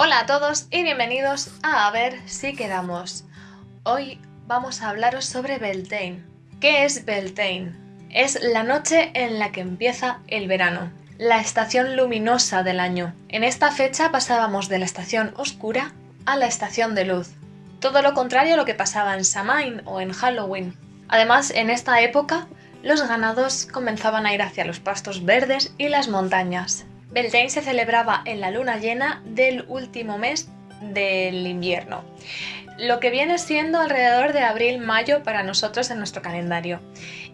Hola a todos y bienvenidos a A ver si quedamos. Hoy vamos a hablaros sobre Beltane. ¿Qué es Beltane? Es la noche en la que empieza el verano, la estación luminosa del año. En esta fecha pasábamos de la estación oscura a la estación de luz. Todo lo contrario a lo que pasaba en Samhain o en Halloween. Además, en esta época, los ganados comenzaban a ir hacia los pastos verdes y las montañas. Beltane se celebraba en la luna llena del último mes del invierno, lo que viene siendo alrededor de abril-mayo para nosotros en nuestro calendario.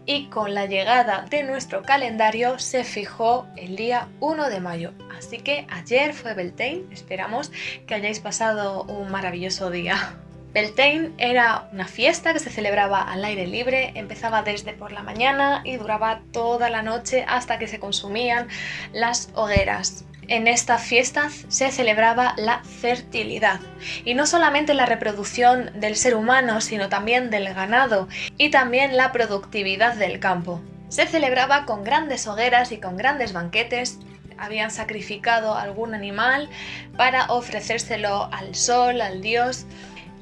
Y con la llegada de nuestro calendario se fijó el día 1 de mayo. Así que ayer fue Beltane, esperamos que hayáis pasado un maravilloso día. Beltane era una fiesta que se celebraba al aire libre, empezaba desde por la mañana y duraba toda la noche hasta que se consumían las hogueras. En estas fiestas se celebraba la fertilidad y no solamente la reproducción del ser humano sino también del ganado y también la productividad del campo. Se celebraba con grandes hogueras y con grandes banquetes habían sacrificado algún animal para ofrecérselo al sol, al dios,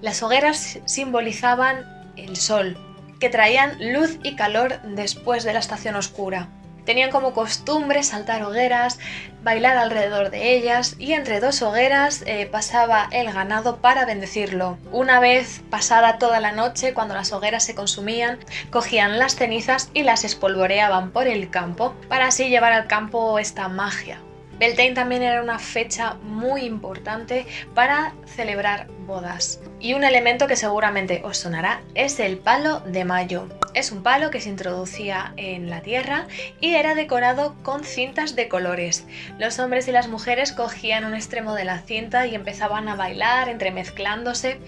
las hogueras simbolizaban el sol, que traían luz y calor después de la estación oscura. Tenían como costumbre saltar hogueras, bailar alrededor de ellas y entre dos hogueras eh, pasaba el ganado para bendecirlo. Una vez pasada toda la noche, cuando las hogueras se consumían, cogían las cenizas y las espolvoreaban por el campo para así llevar al campo esta magia. Beltane también era una fecha muy importante para celebrar bodas. Y un elemento que seguramente os sonará es el palo de mayo. Es un palo que se introducía en la tierra y era decorado con cintas de colores. Los hombres y las mujeres cogían un extremo de la cinta y empezaban a bailar entremezclándose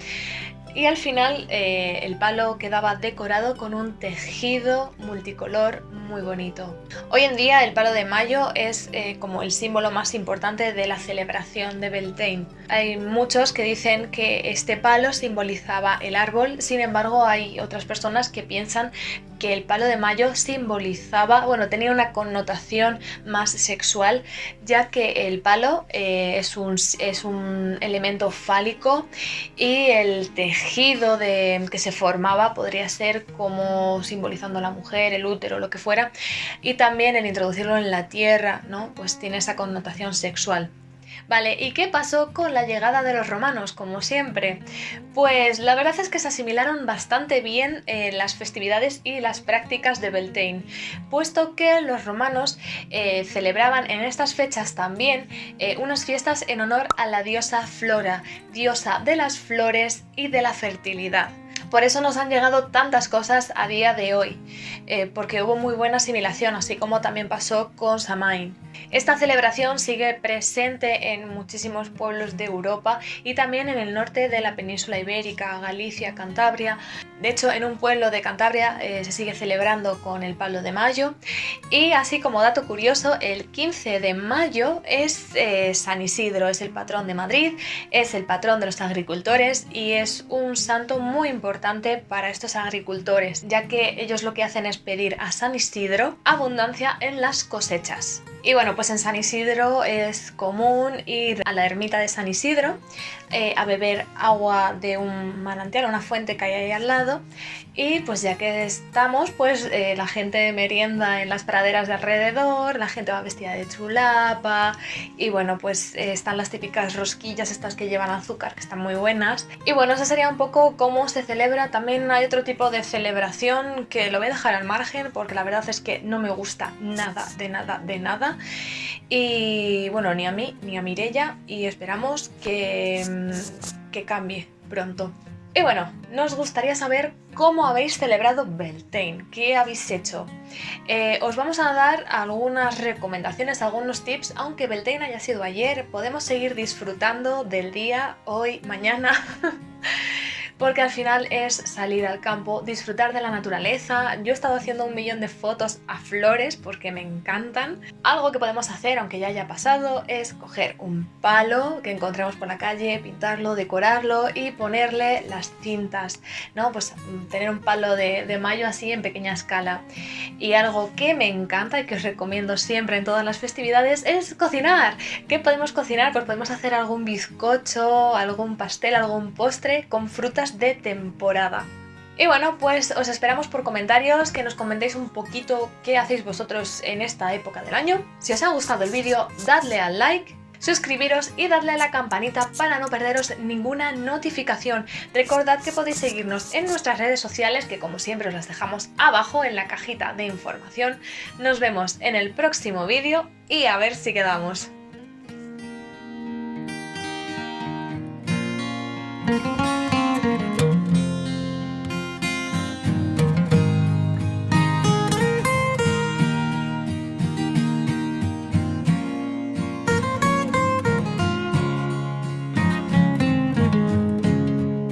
y al final eh, el palo quedaba decorado con un tejido multicolor muy bonito. Hoy en día el palo de mayo es eh, como el símbolo más importante de la celebración de Beltane. Hay muchos que dicen que este palo simbolizaba el árbol, sin embargo hay otras personas que piensan que el palo de mayo simbolizaba, bueno, tenía una connotación más sexual, ya que el palo eh, es, un, es, un, elemento fálico y el tejido de, que se formaba podría ser como simbolizando a la mujer, el útero, lo que fuera, y también el introducirlo en la tierra, ¿no? Pues tiene esa connotación sexual. Vale, ¿y qué pasó con la llegada de los romanos, como siempre? Pues la verdad es que se asimilaron bastante bien eh, las festividades y las prácticas de Beltane, puesto que los romanos eh, celebraban en estas fechas también eh, unas fiestas en honor a la diosa Flora, diosa de las flores y de la fertilidad. Por eso nos han llegado tantas cosas a día de hoy, porque hubo muy buena asimilación, así como también pasó con Samain. Esta celebración sigue presente en muchísimos pueblos de Europa y también en el norte de la península ibérica, Galicia, Cantabria. De hecho, en un pueblo de Cantabria eh, se sigue celebrando con el palo de mayo. Y así como dato curioso, el 15 de mayo es eh, San Isidro, es el patrón de Madrid, es el patrón de los agricultores y es un santo muy importante para estos agricultores, ya que ellos lo que hacen es pedir a San Isidro abundancia en las cosechas. Y bueno, pues en San Isidro es común ir a la ermita de San Isidro eh, a beber agua de un manantial, una fuente que hay ahí al lado. Y pues ya que estamos, pues eh, la gente merienda en las praderas de alrededor, la gente va vestida de chulapa y bueno, pues eh, están las típicas rosquillas estas que llevan azúcar, que están muy buenas. Y bueno, eso sería un poco cómo se celebra. También hay otro tipo de celebración que lo voy a dejar al margen porque la verdad es que no me gusta nada, de nada, de nada. Y bueno, ni a mí ni a Mirella y esperamos que, mm, que cambie pronto. Y bueno, nos gustaría saber cómo habéis celebrado Beltane, qué habéis hecho. Eh, os vamos a dar algunas recomendaciones, algunos tips, aunque Beltane haya sido ayer, podemos seguir disfrutando del día, hoy, mañana. porque al final es salir al campo, disfrutar de la naturaleza. Yo he estado haciendo un millón de fotos a flores porque me encantan. Algo que podemos hacer, aunque ya haya pasado, es coger un palo que encontremos por la calle, pintarlo, decorarlo y ponerle las cintas, ¿no? Pues mm, tener un palo de, de mayo así en pequeña escala. Y algo que me encanta y que os recomiendo siempre en todas las festividades es cocinar. ¿Qué podemos cocinar? Pues podemos hacer algún bizcocho, algún pastel, algún postre con frutas de temporada. Y bueno, pues os esperamos por comentarios, que nos comentéis un poquito qué hacéis vosotros en esta época del año. Si os ha gustado el vídeo, dadle al like, suscribiros y dadle a la campanita para no perderos ninguna notificación. Recordad que podéis seguirnos en nuestras redes sociales, que como siempre os las dejamos abajo en la cajita de información. Nos vemos en el próximo vídeo y a ver si quedamos.